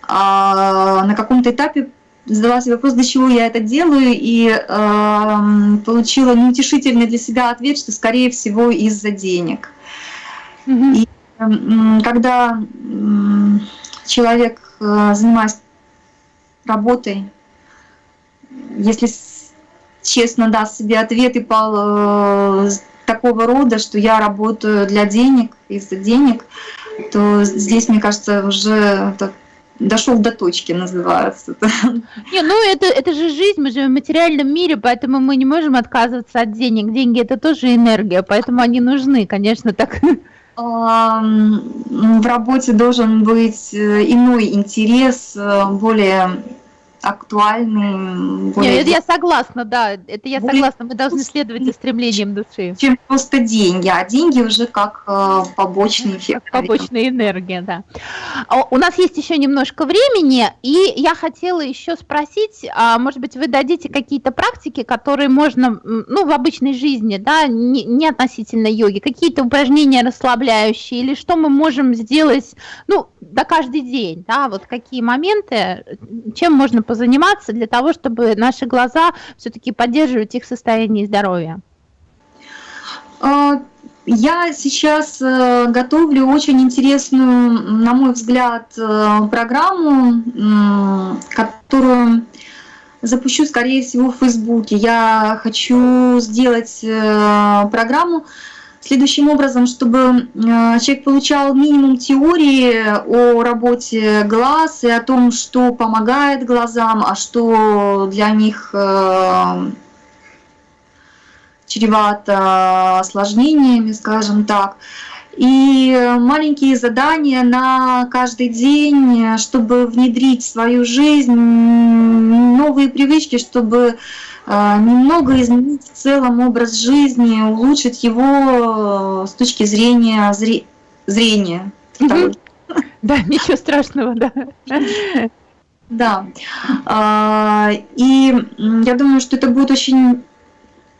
Speaker 3: а на каком-то этапе задала себе вопрос, для чего я это делаю, и э, получила неутешительный для себя ответ, что, скорее всего, из-за денег. Mm-hmm. И э, когда э, человек, э, занимаясь работой, если честно даст себе ответ и пал э, такого рода, что я работаю для денег, из-за денег, то здесь, мне кажется, уже дошел до точки, называется.
Speaker 2: Не, ну это, это же жизнь, мы живем в материальном мире, поэтому мы не можем отказываться от денег. Деньги это тоже энергия, поэтому они нужны, конечно, так.
Speaker 3: В работе должен быть э, иной интерес, э, более актуальный.
Speaker 2: Более... Нет, это я согласна, да, это я более... согласна, мы должны следовать за стремлением души.
Speaker 3: Чем просто деньги, а деньги уже как э, побочный эффект.
Speaker 2: Как побочная энергия, да. А у нас есть еще немножко времени, и я хотела еще спросить, а, может быть, вы дадите какие-то практики, которые можно, ну, в обычной жизни, да, не, не относительно йоги, какие-то упражнения расслабляющие, или что мы можем сделать, ну, да каждый день, да, вот какие моменты, чем можно позаниматься для того, чтобы наши глаза все-таки поддерживать их состояние здоровья?
Speaker 3: А, я сейчас э, готовлю очень интересную, на мой взгляд, э, программу, которую запущу, скорее всего, в Фейсбуке. Я хочу сделать э, программу, следующим образом, чтобы э, человек получал минимум теории о работе глаз и о том, что помогает глазам, а что для них э, чревато осложнениями, скажем так. И маленькие задания на каждый день, чтобы внедрить в свою жизнь новые привычки, чтобы немного изменить в целом образ жизни, улучшить его э, с точки зрения зре... зрения.
Speaker 2: Да, ничего страшного, да.
Speaker 3: Да. А, и я думаю, что это будет очень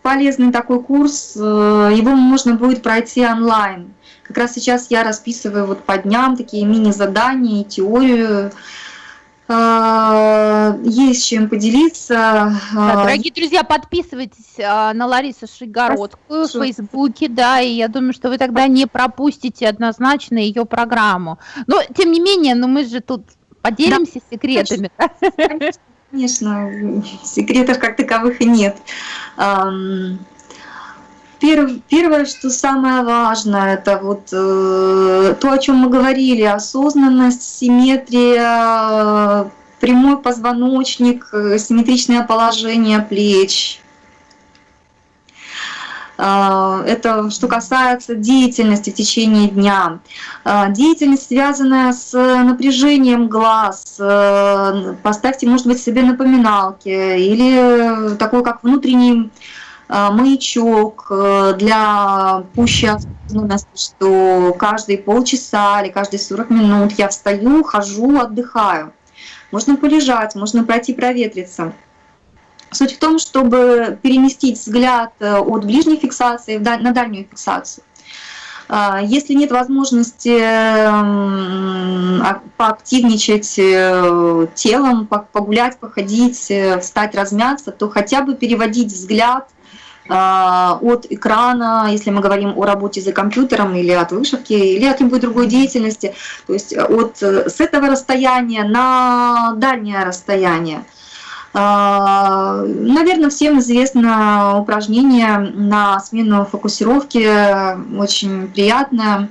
Speaker 3: полезный такой курс. Э, его можно будет пройти онлайн. Как раз сейчас я расписываю вот по дням такие мини-задания и теорию а, есть чем поделиться.
Speaker 2: Да, дорогие друзья, подписывайтесь а, на Ларису Шигородскую в Фейсбуке, да, и я думаю, что вы тогда не пропустите однозначно ее программу. Но, тем не менее, ну мы же тут поделимся да, секретами.
Speaker 3: Конечно, конечно, секретов как таковых и нет. Первое, что самое важное, это вот э, то, о чем мы говорили, осознанность, симметрия, прямой позвоночник, э, симметричное положение плеч. Э, это что касается деятельности в течение дня. Э, деятельность, связанная с напряжением глаз, поставьте, может быть, себе напоминалки или такой, как внутренний Э, маячок э, для осознанности, что каждые полчаса или каждые 40 минут я встаю, хожу, отдыхаю. Можно полежать, можно пройти проветриться. Суть в том, чтобы переместить взгляд э, от ближней фиксации на дальнюю фиксацию. Если нет возможности поактивничать телом, погулять, походить, встать, размяться, то хотя бы переводить взгляд от экрана, если мы говорим о работе за компьютером или от вышивки, или от любой другой деятельности, то есть от, с этого расстояния на дальнее расстояние. Наверное, всем известно упражнение на смену фокусировки, очень приятное.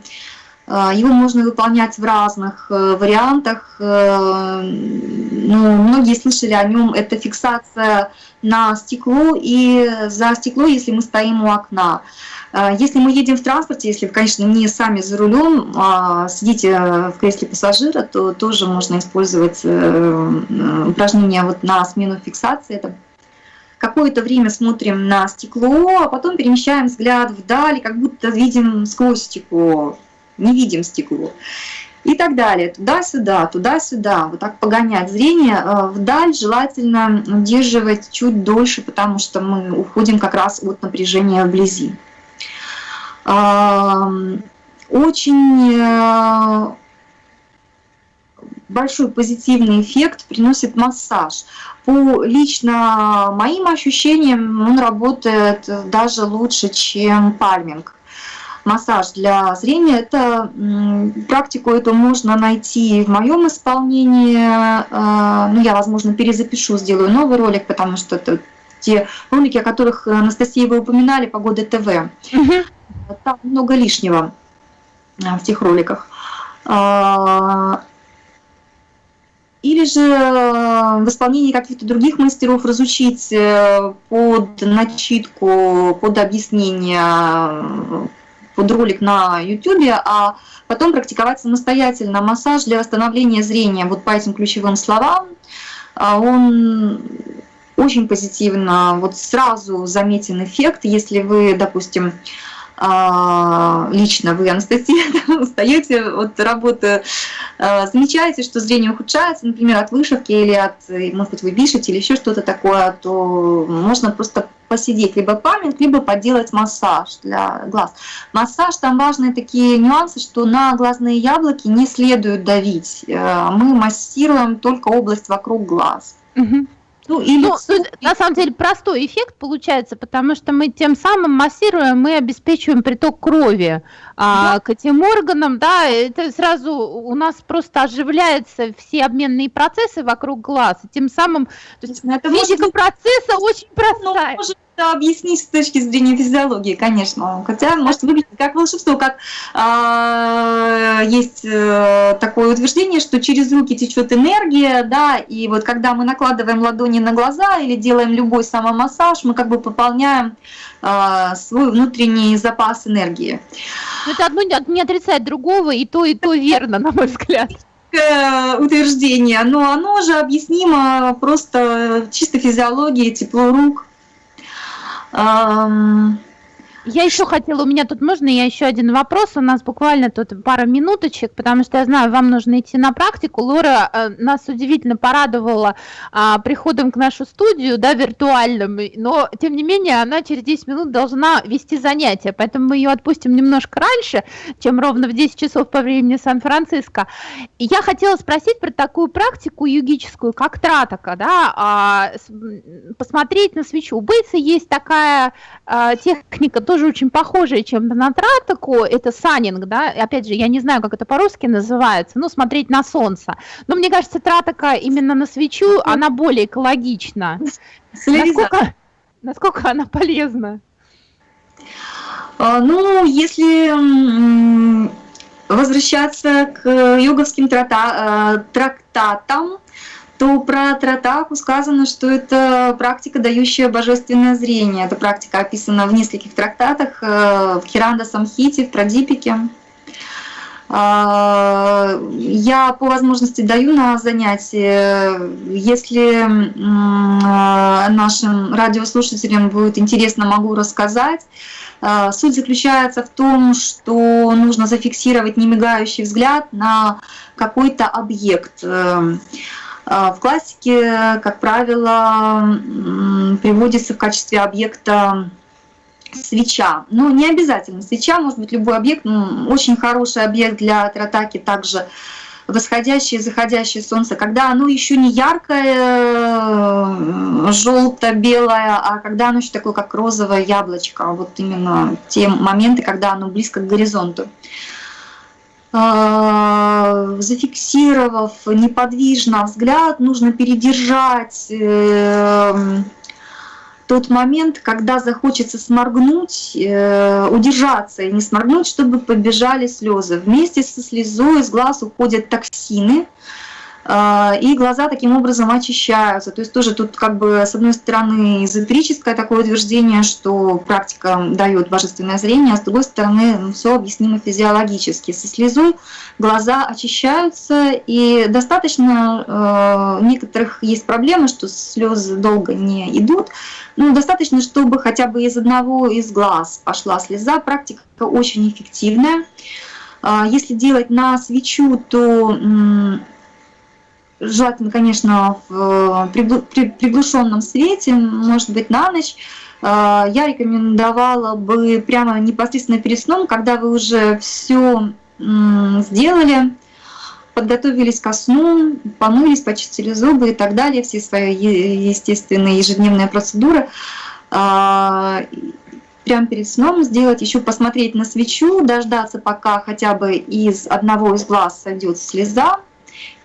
Speaker 3: А, его можно выполнять в разных э, вариантах. Э, ну, многие слышали о нем. Это фиксация на стекло и за стекло, если мы стоим у окна. А, если мы едем в транспорте, если конечно, не сами за рулем, а сидите в кресле пассажира, то тоже можно использовать э, упражнение вот на смену фиксации. Это какое-то время смотрим на стекло, а потом перемещаем взгляд вдаль, как будто видим сквозь стекло не видим стекло. И так далее, туда-сюда, туда-сюда, вот так погонять зрение. Э, вдаль желательно удерживать чуть дольше, потому что мы уходим как раз от напряжения вблизи. Очень э, большой позитивный эффект приносит массаж. По лично моим ощущениям он работает даже лучше, чем пальминг массаж для зрения. Это практику эту можно найти в моем исполнении. А, ну, я, возможно, перезапишу, сделаю новый ролик, потому что это те ролики, о которых, Анастасия, вы упоминали, Погода ТВ. Угу. Там много лишнего а, в тех роликах. А, или же в исполнении каких-то других мастеров разучить э, под начитку, под объяснение под ролик на YouTube, а потом практиковать самостоятельно массаж для восстановления зрения вот по этим ключевым словам. А он очень позитивно, вот сразу заметен эффект, если вы, допустим, а, лично вы, Анастасия, устаете от работы, а, замечаете, что зрение ухудшается, например, от вышивки или от, может быть, вы пишете или еще что-то такое, то можно просто посидеть, либо память, либо поделать массаж для глаз. Массаж, там важные такие нюансы, что на глазные яблоки не следует давить. Э, мы массируем только область вокруг глаз.
Speaker 2: Угу. Ну, и ну, лицо... на самом деле простой эффект получается, потому что мы тем самым массируем, мы обеспечиваем приток крови а, да. к этим органам, да, это сразу у нас просто оживляются все обменные процессы вокруг глаз, и тем самым то есть, это физика может... процесса очень ну, простая. Ну, может
Speaker 3: это объяснить с точки зрения физиологии, конечно. Хотя может выглядеть как волшебство, как э, есть э, такое утверждение, что через руки течет энергия, да, и вот когда мы накладываем ладони на глаза или делаем любой самомассаж, мы как бы пополняем э, свой внутренний запас энергии.
Speaker 2: это одно не отрицает другого, и то, и то верно, на мой взгляд
Speaker 3: утверждение, но оно же объяснимо просто чисто физиологией, тепло рук,
Speaker 2: Um, Я еще хотела, у меня тут можно, я еще один вопрос, у нас буквально тут пара минуточек, потому что я знаю, вам нужно идти на практику. Лора э, нас удивительно порадовала э, приходом к нашу студию, да, виртуальным, но тем не менее она через 10 минут должна вести занятия, поэтому мы ее отпустим немножко раньше, чем ровно в 10 часов по времени Сан-Франциско. Я хотела спросить про такую практику югическую, как тратака, да, э, посмотреть на свечу. У Бейтса есть такая э, техника, тоже очень похожее чем-то на тратаку, это санинг, да, опять же, я не знаю, как это по-русски называется, ну, смотреть на солнце. Но мне кажется, тратака именно на свечу, она более экологична. Насколько, насколько она полезна?
Speaker 3: А, ну, если возвращаться к йоговским трата, э, трактатам, то про Тратаку сказано, что это практика, дающая божественное зрение. Эта практика описана в нескольких трактатах, э, в Хиранда Самхите, в Прадипике. А, я по возможности даю на занятия. Если нашим радиослушателям будет интересно, могу рассказать. А, суть заключается в том, что нужно зафиксировать немигающий взгляд на какой-то объект. А, в классике, как правило, приводится в качестве объекта свеча. Но не обязательно свеча, может быть любой объект. Ну, очень хороший объект для тратаки также восходящее заходящее солнце, когда оно еще не яркое, желто-белое, а когда оно еще такое, как розовое яблочко, вот именно те моменты, когда оно близко к горизонту. А, зафиксировав неподвижно взгляд, нужно передержать э, тот момент, когда захочется сморгнуть, э, удержаться и не сморгнуть, чтобы побежали слезы. Вместе со слезой из глаз уходят токсины, и глаза таким образом очищаются. То есть тоже тут как бы с одной стороны эзотерическое такое утверждение, что практика дает божественное зрение, а с другой стороны ну, все объяснимо физиологически. Со слезой глаза очищаются и достаточно, э, некоторых есть проблемы, что слезы долго не идут, ну, достаточно, чтобы хотя бы из одного из глаз пошла слеза. Практика очень эффективная. А, если делать на свечу, то желательно, конечно, в приглушенном свете, может быть, на ночь. А, я рекомендовала бы прямо непосредственно перед сном, когда вы уже все сделали, подготовились ко сну, помылись, почистили зубы и так далее, все свои естественные ежедневные процедуры, а, прямо перед сном сделать, еще посмотреть на свечу, дождаться, пока хотя бы из одного из глаз сойдет слеза,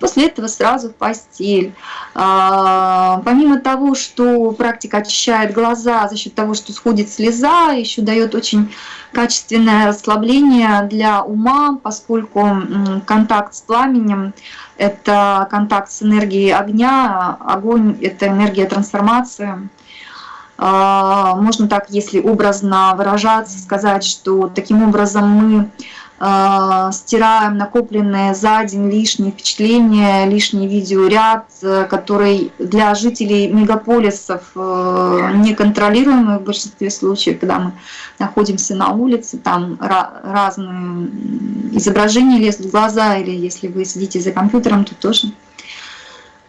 Speaker 3: После этого сразу в постель. А, помимо того, что практика очищает глаза за счет того, что сходит слеза, еще дает очень качественное расслабление для ума, поскольку контакт с пламенем – это контакт с энергией огня, огонь – это энергия трансформации. А, можно так, если образно выражаться, сказать, что таким образом мы стираем накопленные за день лишние впечатления, лишний видеоряд, э, который для жителей мегаполисов э, неконтролируемый в большинстве случаев, когда мы находимся на улице, там разные изображения лезут в глаза, или если вы сидите за компьютером, то тоже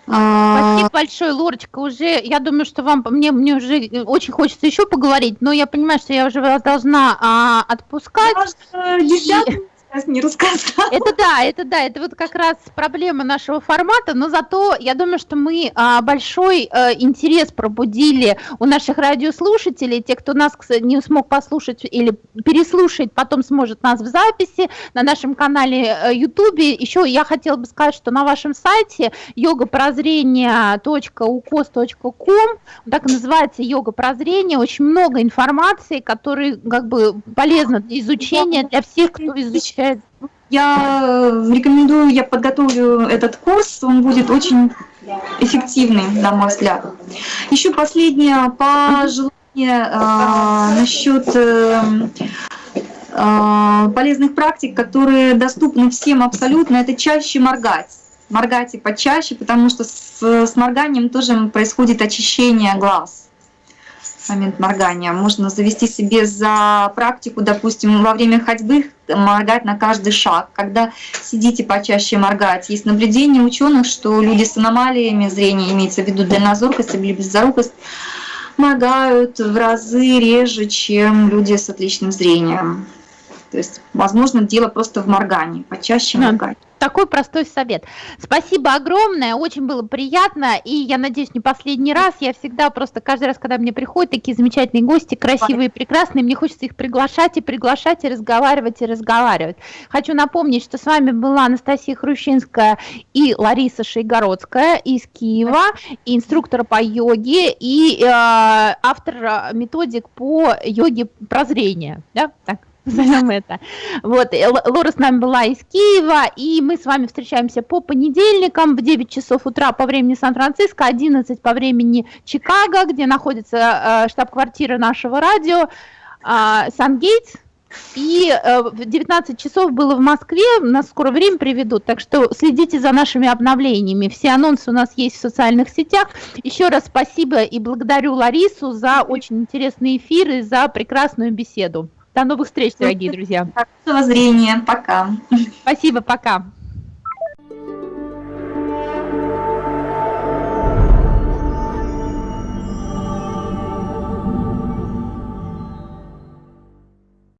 Speaker 2: Спасибо большое, Лорочка. Уже, я думаю, что вам, мне, мне уже очень хочется еще поговорить, но я понимаю, что я уже вас должна а, отпускать.
Speaker 3: Десятый сейчас не рассказала.
Speaker 2: Это да, это да, это вот как раз проблема нашего формата, но зато я думаю, что мы а, большой а, интерес пробудили у наших радиослушателей, те, кто нас не смог послушать или переслушать, потом сможет нас в записи на нашем канале YouTube. Э, Еще я хотела бы сказать, что на вашем сайте йога-прозрение.укос.ком, так называется йога прозрение, очень много информации, которая как бы полезна для изучения для всех, кто изучает
Speaker 3: я э, рекомендую, я подготовлю этот курс, он будет очень эффективный, на мой взгляд. Еще последнее пожелание э, насчет э, э, полезных практик, которые доступны всем абсолютно, это чаще моргать. Моргайте почаще, потому что с, с морганием тоже происходит очищение глаз момент моргания. Можно завести себе за практику, допустим, во время ходьбы моргать на каждый шаг. Когда сидите почаще моргать. Есть наблюдение ученых, что люди с аномалиями зрения, имеется в виду дальнозоркость или близорукость, моргают в разы реже, чем люди с отличным зрением. То есть, возможно, дело просто в моргании, почаще моргать
Speaker 2: такой простой совет. Спасибо огромное, очень было приятно, и я надеюсь, не последний раз. Я всегда просто каждый раз, когда мне приходят такие замечательные гости, красивые, прекрасные, мне хочется их приглашать и приглашать, и разговаривать, и разговаривать. Хочу напомнить, что с вами была Анастасия Хрущинская и Лариса Шейгородская из Киева, и инструктор по йоге, и э, автор методик по йоге прозрения. Да? Так назовем это. Вот, Лора с нами была из Киева, и мы с вами встречаемся по понедельникам в 9 часов утра по времени Сан-Франциско, 11 по времени Чикаго, где находится э, штаб-квартира нашего радио, э, Сан-Гейтс, и э, в 19 часов было в Москве, нас скоро время приведут, так что следите за нашими обновлениями. Все анонсы у нас есть в социальных сетях. Еще раз спасибо и благодарю Ларису за очень интересный эфир и за прекрасную беседу. До новых встреч, дорогие друзья.
Speaker 3: Хорошего зрения. Пока.
Speaker 2: Спасибо, пока.